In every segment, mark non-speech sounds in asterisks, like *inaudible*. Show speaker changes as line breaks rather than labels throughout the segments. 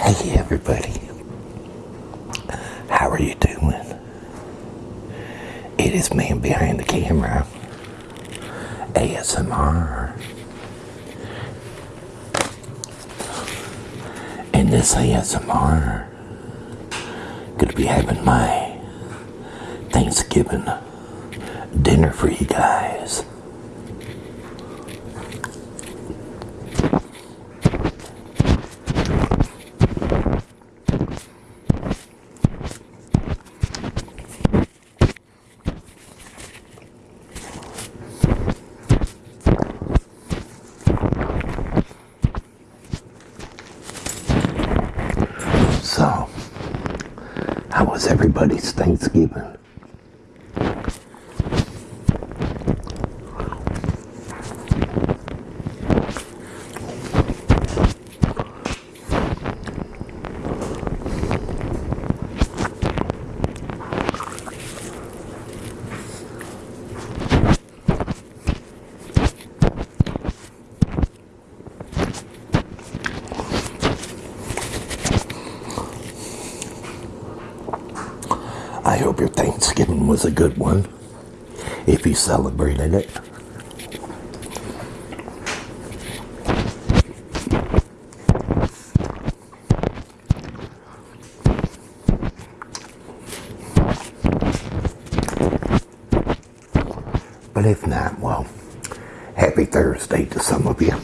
Hey everybody, how are you doing? It is man behind the camera, ASMR. In this ASMR, gonna be having my Thanksgiving dinner for you guys. So, how was everybody's Thanksgiving? I hope your Thanksgiving was a good one, if you celebrated it. But if not, well, happy Thursday to some of you.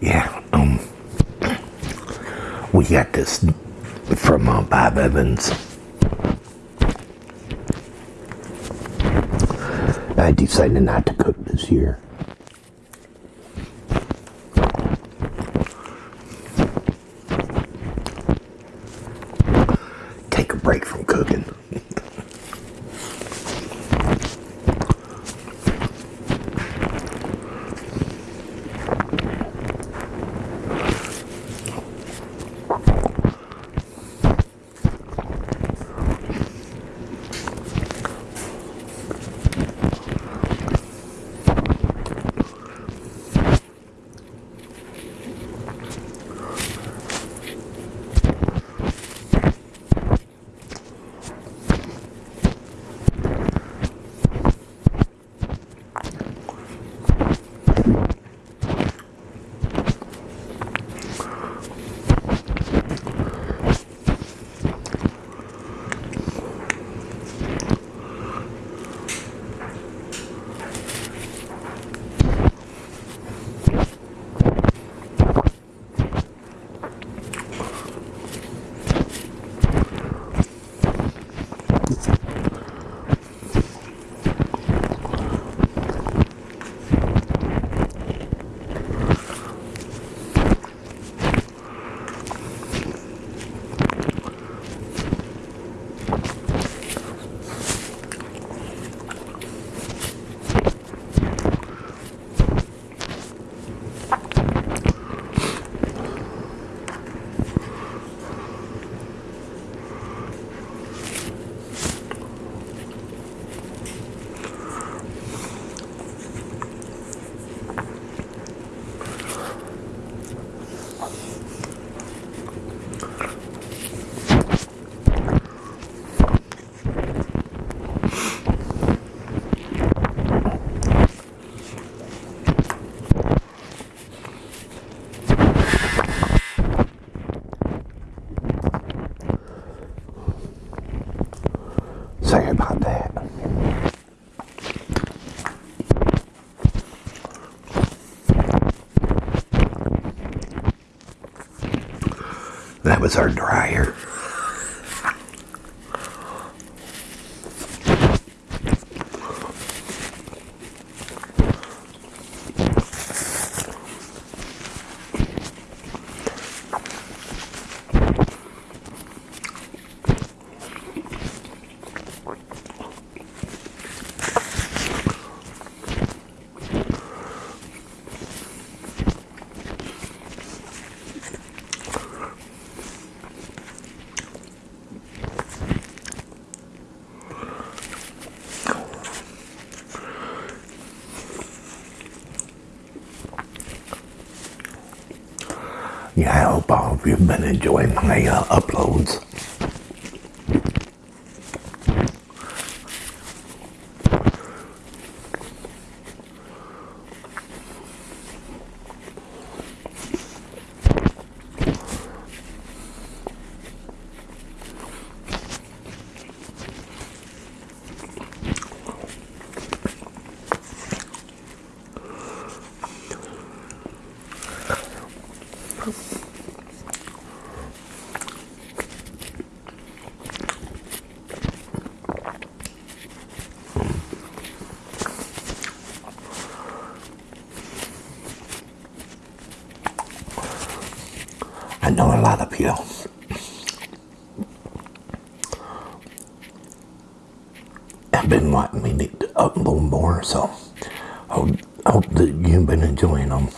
Yeah, um, we got this from uh, Bob Evans. I decided not to cook this year. That was our dryer. Yeah, I hope you have been enjoying my uh, uploads. Know a lot of you have been wanting me to upload more, so I hope, hope that you've been enjoying them.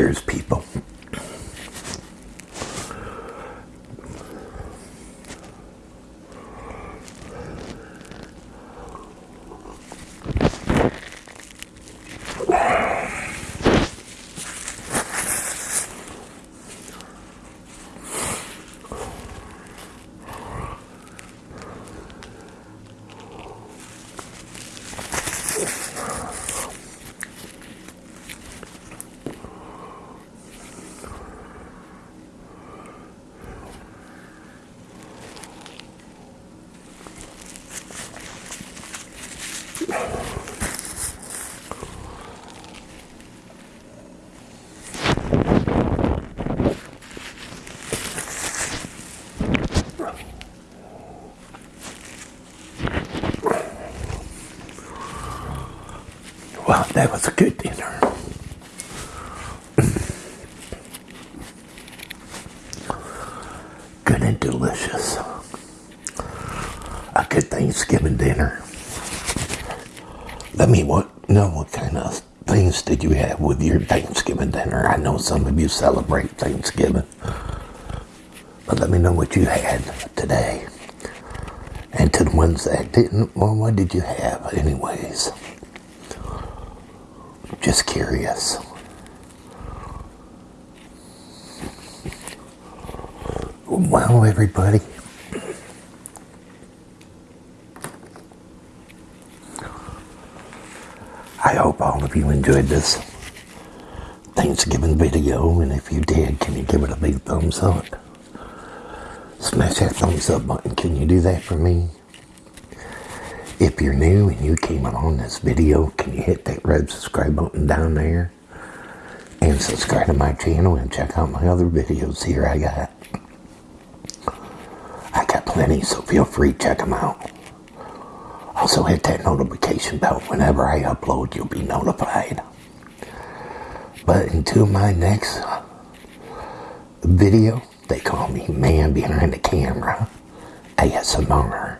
Cheers, people. Wow, that was a good dinner. *laughs* good and delicious. A good Thanksgiving dinner. Let me what know what kind of things did you have with your Thanksgiving dinner? I know some of you celebrate Thanksgiving. But let me know what you had today. And to the ones that didn't, well, what did you have anyways? Just curious. Well, everybody. I hope all of you enjoyed this Thanksgiving video, and if you did, can you give it a big thumbs up? Smash that thumbs up button. Can you do that for me? If you're new and you came along this video, can you hit that red subscribe button down there? And subscribe to my channel and check out my other videos here I got. I got plenty, so feel free to check them out. Also hit that notification bell. Whenever I upload, you'll be notified. But until my next video, they call me Man Behind the Camera, ASMR.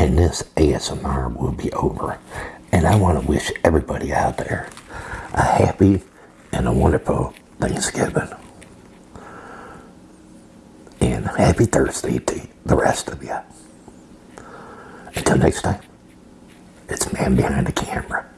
And this ASMR will be over. And I want to wish everybody out there a happy and a wonderful Thanksgiving. And happy Thursday to the rest of you. Until next time, it's Man Behind the Camera.